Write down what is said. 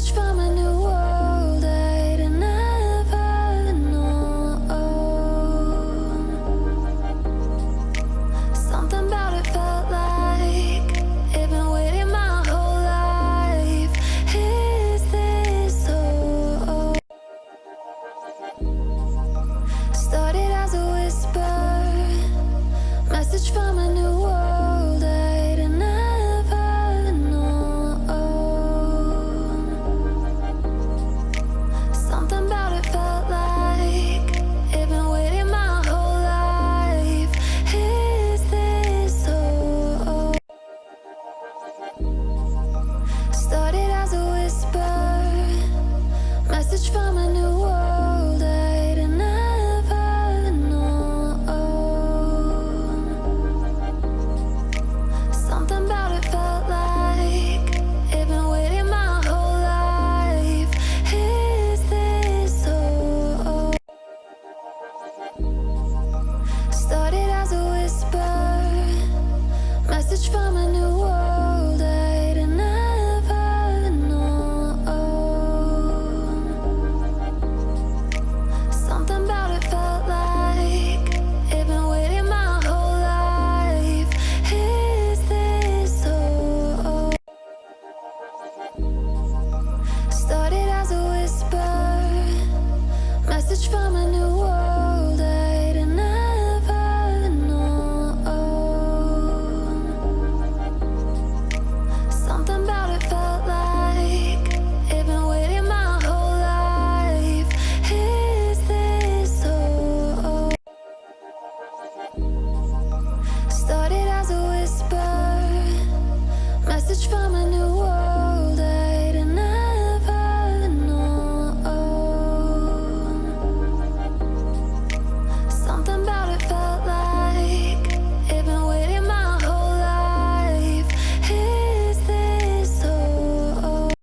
message from an message from a new from a